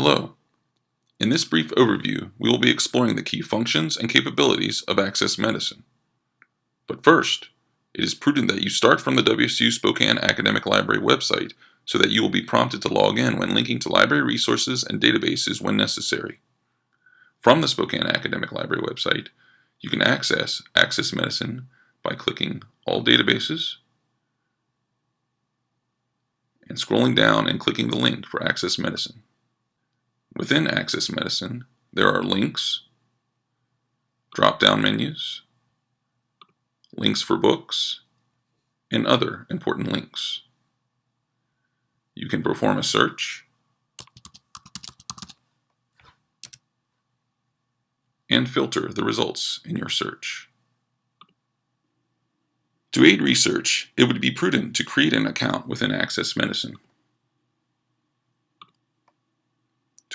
Hello. In this brief overview, we will be exploring the key functions and capabilities of Access Medicine. But first, it is prudent that you start from the WSU Spokane Academic Library website so that you will be prompted to log in when linking to library resources and databases when necessary. From the Spokane Academic Library website, you can access Access Medicine by clicking All Databases and scrolling down and clicking the link for Access Medicine. Within Access Medicine, there are links, drop-down menus, links for books, and other important links. You can perform a search and filter the results in your search. To aid research, it would be prudent to create an account within Access Medicine.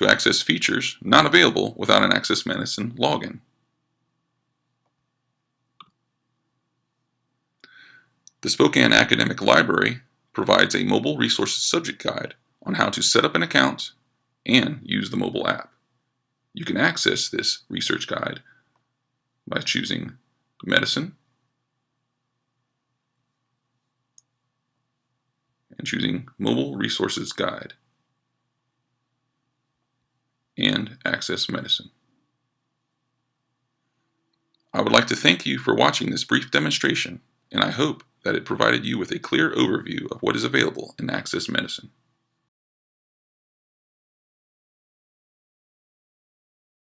To access features not available without an Access Medicine login. The Spokane Academic Library provides a mobile resources subject guide on how to set up an account and use the mobile app. You can access this research guide by choosing Medicine and choosing Mobile Resources Guide and Access Medicine. I would like to thank you for watching this brief demonstration, and I hope that it provided you with a clear overview of what is available in Access Medicine.